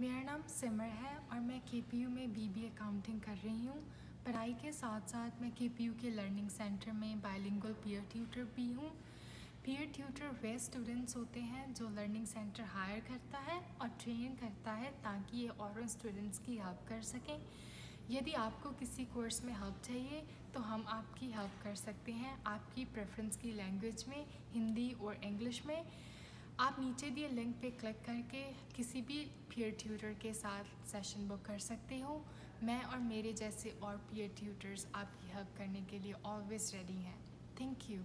मेरा नाम सिमर है और मैं के में बीबी अकाउंटिंग कर रही हूँ। पढ़ाई के साथ साथ मैं के के लर्निंग सेंटर में बायलिंगुअल पीयर ट्यूटर भी हूँ। पीयर ट्यूटर वे स्टूडेंट्स होते हैं जो लर्निंग सेंटर हायर करता है और ट्रेन करता है ताकि ये और स्टूडेंट्स की हेल्प कर सकें। यदि आपको किसी कोर्स में हेल्प चाहिए तो हम आपकी हेल्प कर सकते हैं आपकी प्रेफरेंस की लैंग्वेज में, हिंदी और इंग्लिश में। आप नीचे दिए लिंक पे क्लिक करके किसी भी पीयर ट्यूटर के साथ सेशन बुक कर सकते हो। मैं और मेरे जैसे और पीयर ट्यूटर्स आपकी हेल्प करने के लिए ऑलवेज़ रेडी हैं। Thank you